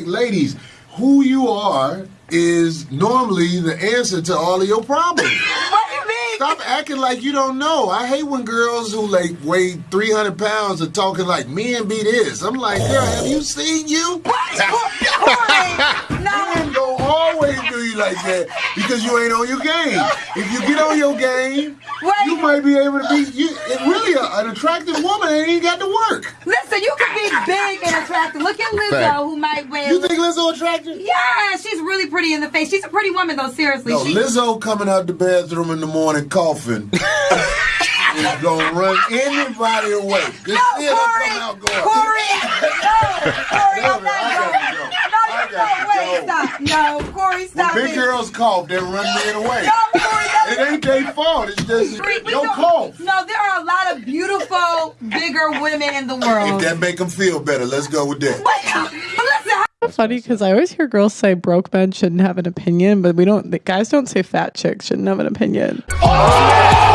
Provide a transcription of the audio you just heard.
like, ladies, who you are is normally the answer to all of your problems. What do you mean? Stop acting like you don't know. I hate when girls who like weigh 300 pounds are talking like men be this. I'm like, girl, have you seen you? No. Men don't always do you like that because you ain't on your game. If you get on your game, Wait. you might be able to be. You, really a, an attractive woman ain't even got to work. Listen, you can be big and attractive. Look at Lizzo, Fact. who might weigh. You think Lizzo attractive? Yeah, she's really pretty in the face. She's a pretty woman, though. Seriously, No, she, Lizzo coming out the bathroom in the morning coughing is gonna run anybody away. Just No, see her Corey, come out going. Corey, no, Corey, I'm not I going. gotta go. No, I you gotta no, wait, go. stop. No, Corey, When stop big it. girls cough, they run men away. No, Corey, It no. ain't their fault. It's just We- we your don't- cough. No, there are a lot of beautiful, bigger women in the world. If that make them feel better, let's go with that. But uh, listen, funny because I always hear girls say broke men shouldn't have an opinion, but we don't. The guys don't say fat chicks shouldn't have an opinion. Oh,